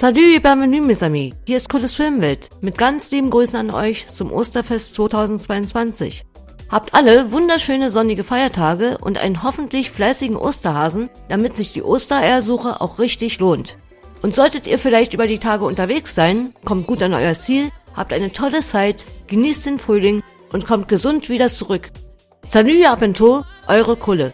Salut, bienvenue mes amis. Hier ist Cooles Filmwelt. Mit ganz lieben Grüßen an euch zum Osterfest 2022. Habt alle wunderschöne sonnige Feiertage und einen hoffentlich fleißigen Osterhasen, damit sich die Ostereiersuche auch richtig lohnt. Und solltet ihr vielleicht über die Tage unterwegs sein, kommt gut an euer Ziel, habt eine tolle Zeit, genießt den Frühling und kommt gesund wieder zurück. Salut, Abentur, eure Kulle.